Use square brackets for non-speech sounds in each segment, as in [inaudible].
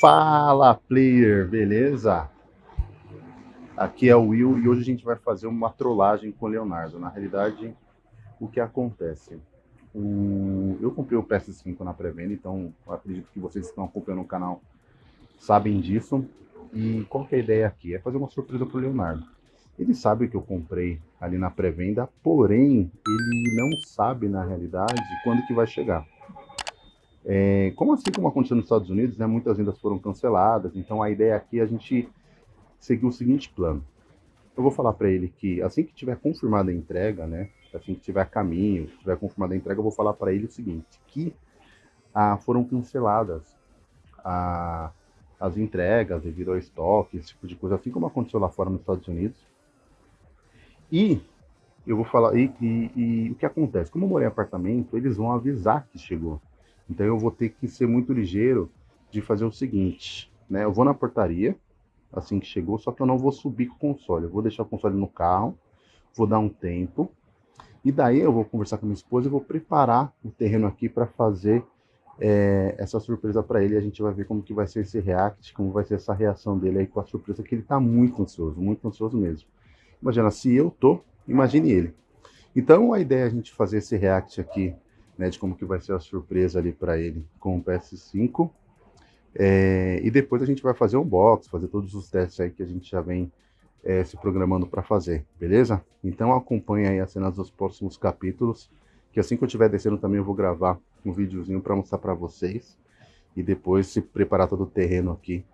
Fala player, beleza? Aqui é o Will e hoje a gente vai fazer uma trollagem com o Leonardo. Na realidade, o que acontece? O... Eu comprei o PS5 na pré-venda, então acredito que vocês que estão acompanhando o canal sabem disso. E qual que é a ideia aqui? É fazer uma surpresa para o Leonardo. Ele sabe que eu comprei ali na pré-venda, porém ele não sabe na realidade quando que vai chegar. É, como assim como aconteceu nos Estados Unidos, né, muitas vendas foram canceladas, então a ideia aqui é a gente seguir o seguinte plano. Eu vou falar para ele que assim que tiver confirmada a entrega, né, assim que tiver caminho, tiver confirmada a entrega, eu vou falar para ele o seguinte, que ah, foram canceladas ah, as entregas devido ao estoque, esse tipo de coisa, assim como aconteceu lá fora nos Estados Unidos. E eu vou falar, e, e, e o que acontece? Como eu morei em apartamento, eles vão avisar que chegou. Então eu vou ter que ser muito ligeiro de fazer o seguinte, né? Eu vou na portaria, assim que chegou, só que eu não vou subir com o console. Eu vou deixar o console no carro, vou dar um tempo, e daí eu vou conversar com minha esposa e vou preparar o terreno aqui para fazer é, essa surpresa para ele. A gente vai ver como que vai ser esse react, como vai ser essa reação dele aí com a surpresa, que ele está muito ansioso, muito ansioso mesmo. Imagina, se eu tô, imagine ele. Então a ideia é a gente fazer esse react aqui né, de como que vai ser a surpresa ali para ele com o PS5. É, e depois a gente vai fazer um box, fazer todos os testes aí que a gente já vem é, se programando para fazer, beleza? Então acompanha aí as cenas dos próximos capítulos, que assim que eu estiver descendo também eu vou gravar um videozinho para mostrar para vocês e depois se preparar todo o terreno aqui,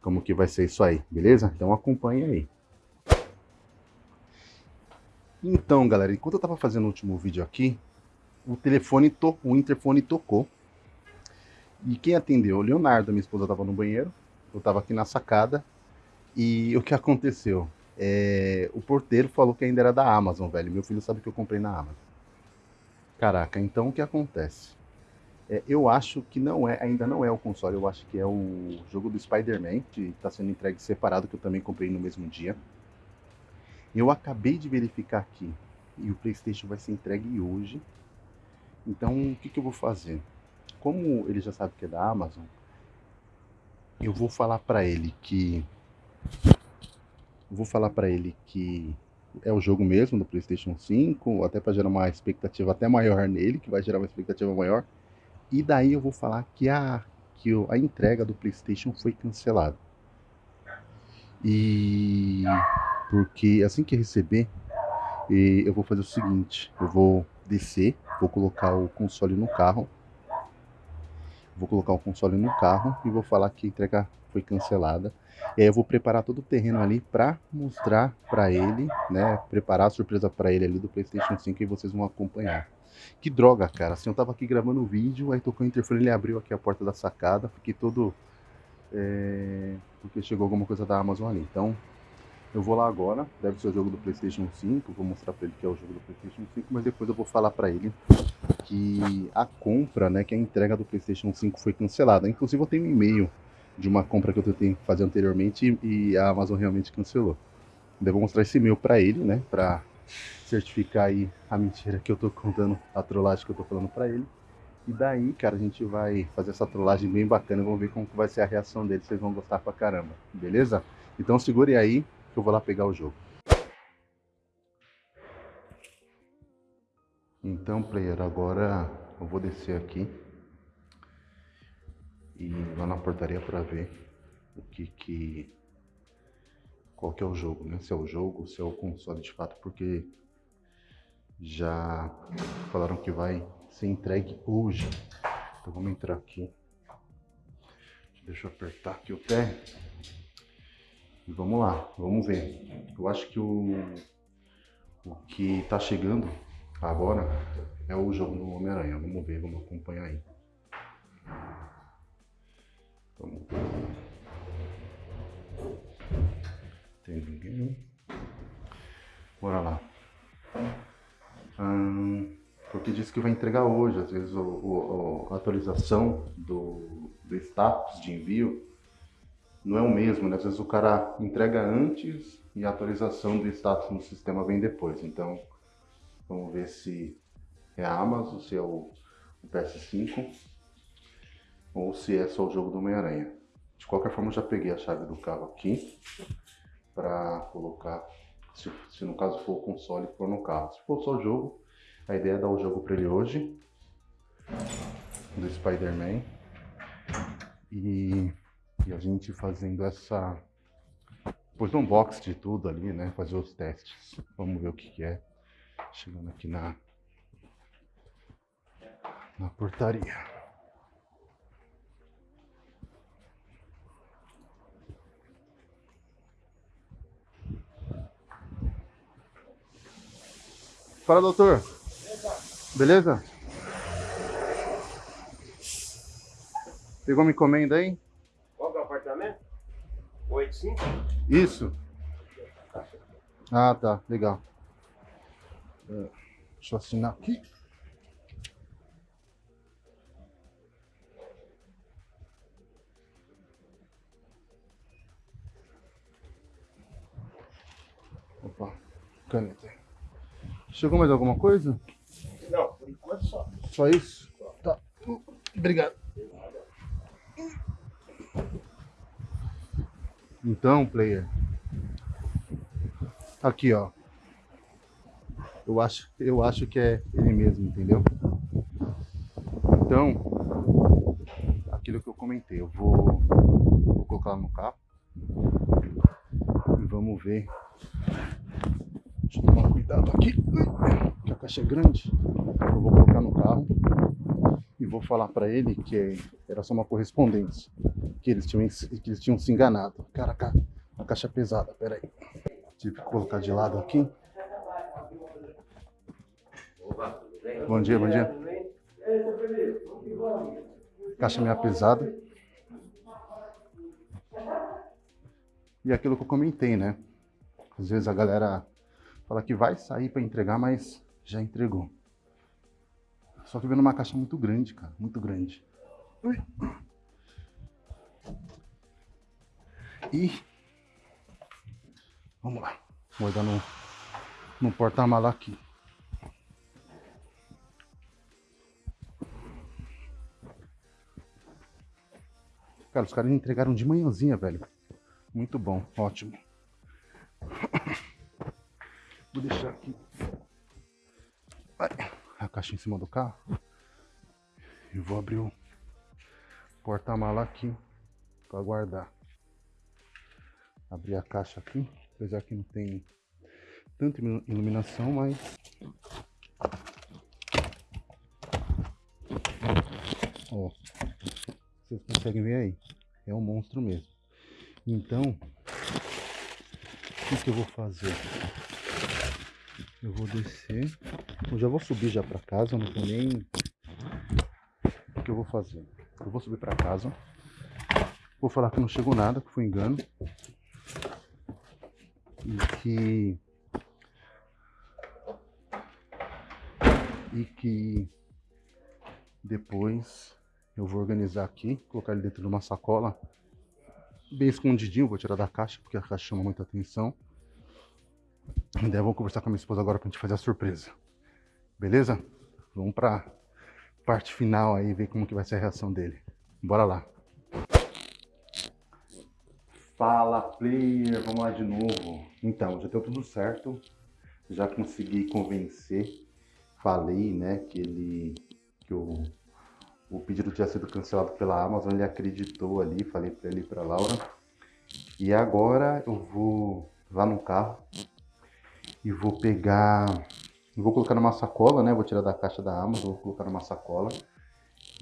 como que vai ser isso aí, beleza? Então acompanha aí. Então, galera, enquanto eu estava fazendo o último vídeo aqui, o telefone, to o interfone tocou. E quem atendeu? O Leonardo, minha esposa estava no banheiro, eu estava aqui na sacada. E o que aconteceu? É, o porteiro falou que ainda era da Amazon, velho. Meu filho sabe que eu comprei na Amazon. Caraca, então o que acontece? É, eu acho que não é, ainda não é o console, eu acho que é o jogo do Spider-Man, que está sendo entregue separado, que eu também comprei no mesmo dia. Eu acabei de verificar aqui, e o Playstation vai ser entregue hoje. Então, o que, que eu vou fazer? Como ele já sabe que é da Amazon, eu vou falar para ele que vou falar para ele que é o jogo mesmo do PlayStation 5, até para gerar uma expectativa até maior nele, que vai gerar uma expectativa maior. E daí eu vou falar que a que a entrega do PlayStation foi cancelada. E porque assim que receber, eu vou fazer o seguinte, eu vou descer Vou colocar o console no carro. Vou colocar o console no carro e vou falar que a entrega foi cancelada. E aí eu vou preparar todo o terreno ali para mostrar para ele, né? Preparar a surpresa para ele ali do PlayStation 5 e vocês vão acompanhar. Que droga, cara. Assim, eu tava aqui gravando o vídeo, aí tocou o interfone, ele abriu aqui a porta da sacada, fiquei todo... É... Porque chegou alguma coisa da Amazon ali. Então, eu vou lá agora, deve ser o jogo do Playstation 5, vou mostrar para ele que é o jogo do Playstation 5, mas depois eu vou falar para ele que a compra, né, que a entrega do Playstation 5 foi cancelada. Inclusive eu tenho um e-mail de uma compra que eu tentei fazer anteriormente e a Amazon realmente cancelou. Eu vou mostrar esse e-mail para ele, né, para certificar aí a mentira que eu tô contando, a trollagem que eu tô falando para ele. E daí, cara, a gente vai fazer essa trollagem bem bacana, vamos ver como vai ser a reação dele, vocês vão gostar pra caramba, beleza? Então segure aí, que eu vou lá pegar o jogo. Então, player, agora eu vou descer aqui e lá na portaria para ver o que que qual que é o jogo, né? Se é o jogo, se é o console de fato, porque já falaram que vai ser entregue hoje. Então vamos entrar aqui. Deixa eu apertar aqui o pé. E vamos lá, vamos ver. Eu acho que o, o que está chegando agora é o jogo do Homem-Aranha. Vamos ver, vamos acompanhar aí. Vamos. Tem ninguém? Bora lá. Hum, porque disse que vai entregar hoje, às vezes a atualização do, do status de envio não é o mesmo, né? Às vezes o cara entrega antes e a atualização do status no sistema vem depois. Então, Vamos ver se é a Amazon, se é o, o PS5 ou se é só o jogo do Homem-Aranha. De qualquer forma, eu já peguei a chave do carro aqui para colocar, se, se, no caso for o console for no carro. Se for só o jogo, a ideia é dar o jogo para ele hoje, do Spider-Man. E, e a gente fazendo essa depois do unbox de tudo ali, né? Fazer os testes. Vamos ver o que, que é. Chegando aqui na, na portaria. Fala, doutor. Beleza? Pegou uma encomenda aí? 85? Isso. Ah, tá. Legal. É, deixa eu assinar aqui. Opa, caneta. Chegou mais alguma coisa? Não, por enquanto só. Só isso? Tá. Obrigado. Então, player. Aqui, ó. Eu acho, eu acho que é ele mesmo, entendeu? Então, aquilo que eu comentei, eu vou, vou colocar no carro e vamos ver. Deixa eu tomar cuidado aqui, que a caixa é grande. Eu vou colocar no carro e vou falar para ele que era só uma correspondência, que eles tinham, que eles tinham se enganado. Cara, a caixa pesada, peraí. Tive que colocar de lado aqui. Bom dia, bom dia. Caixa meio pesada. E aquilo que eu comentei, né? Às vezes a galera fala que vai sair para entregar, mas já entregou. Só que vendo uma caixa muito grande, cara. Muito grande. Ui. E... Vamos lá. Vou dar no, no porta-mala aqui. Cara, os caras entregaram de manhãzinha, velho. Muito bom, ótimo. Vou deixar aqui a caixa em cima do carro. E vou abrir o porta-mala aqui para guardar. Abrir a caixa aqui, apesar que não tem tanta iluminação, mas ó, vocês conseguem ver aí, é um monstro mesmo. Então, o que, eu vou fazer? Eu vou descer. Eu já vou subir já pra casa, não tô nem... O que eu vou fazer? Eu vou subir pra casa. Vou falar que não chegou nada, que foi engano. E que... E que... Depois eu vou organizar aqui, colocar ele dentro de uma sacola. Bem escondidinho, vou tirar da caixa, porque a caixa chama muita atenção. E daí eu vou conversar com a minha esposa agora pra gente fazer a surpresa. Beleza? Vamos pra parte final aí, ver como que vai ser a reação dele. Bora lá. Fala, player! Vamos lá de novo. Então, já deu tudo certo. Já consegui convencer. Falei, né, que ele... Que o, o pedido tinha sido cancelado pela Amazon. Ele acreditou ali. Falei pra ele e pra Laura. E agora eu vou lá no carro e vou pegar, vou colocar numa sacola, né? Vou tirar da caixa da Amazon, vou colocar numa sacola.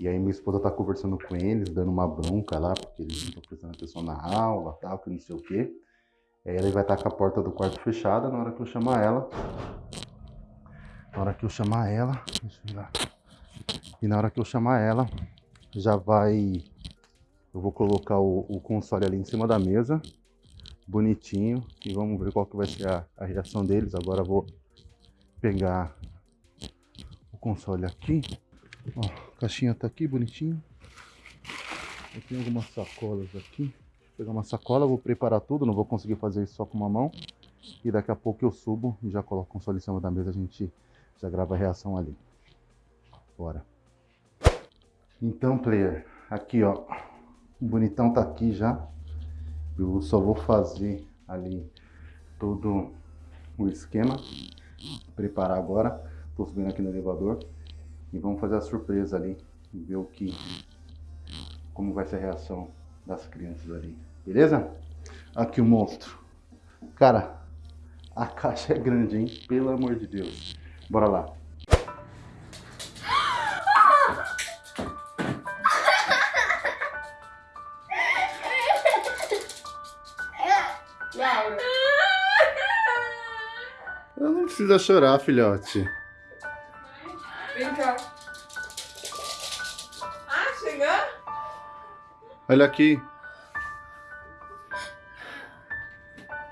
E aí minha esposa tá conversando com eles, dando uma bronca lá, porque eles não estão prestando atenção na aula, tal, que não sei o quê. Aí ela vai estar com a porta do quarto fechada na hora que eu chamar ela. Na hora que eu chamar ela, deixa eu ver lá. E na hora que eu chamar ela, já vai... Eu vou colocar o, o console ali em cima da mesa bonitinho e vamos ver qual que vai ser a, a reação deles. Agora vou pegar o console aqui. Ó, caixinha tá aqui bonitinho. Eu tenho algumas sacolas aqui. Vou pegar uma sacola, vou preparar tudo, não vou conseguir fazer isso só com uma mão. E daqui a pouco eu subo e já coloco o console em cima da mesa, a gente Já grava a reação ali. Bora. Então, player, aqui ó, o bonitão tá aqui já. Eu só vou fazer ali todo o esquema. Preparar agora. Tô subindo aqui no elevador. E vamos fazer a surpresa ali. Ver o que... Como vai ser a reação das crianças ali. Beleza? Aqui o monstro. Cara, a caixa é grande, hein? Pelo amor de Deus. Bora lá. [laughs] Eu não precisa chorar, filhote. Olha aqui.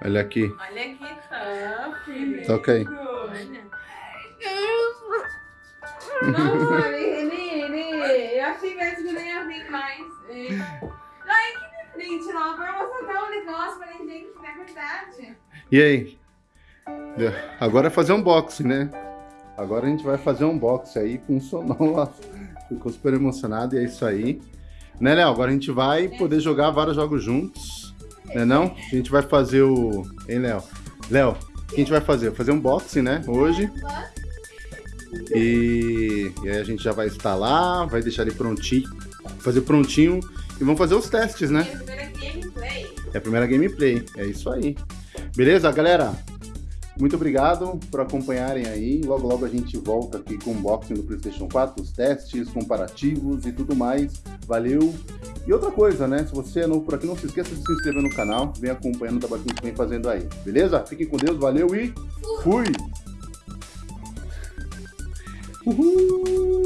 Olha aqui. Olha aqui, tá, filho. Toca aí. Nossa, Renê, eu achei mesmo que não ia vir mais. Soltar um negócio pra ninguém que é verdade. E aí? Agora é fazer unboxing, né? Agora a gente vai fazer um unboxing aí, funcionou lá. Ficou super emocionado e é isso aí. Né, Léo? Agora a gente vai poder jogar vários jogos juntos. Né não? A gente vai fazer o... Hein, Léo? Léo, o que a gente vai fazer? Fazer um unboxing, né? Hoje. E... e aí a gente já vai instalar, vai deixar ele prontinho. Fazer prontinho e vamos fazer os testes, né? Minha primeira gameplay. É a primeira gameplay, é isso aí. Beleza, galera? Muito obrigado por acompanharem aí. Logo, logo a gente volta aqui com o unboxing do PlayStation 4, os testes, comparativos e tudo mais. Valeu! E outra coisa, né? Se você é novo por aqui, não se esqueça de se inscrever no canal. Vem acompanhando o trabalho que a gente vem fazendo aí. Beleza? Fiquem com Deus, valeu e fui! Uhul!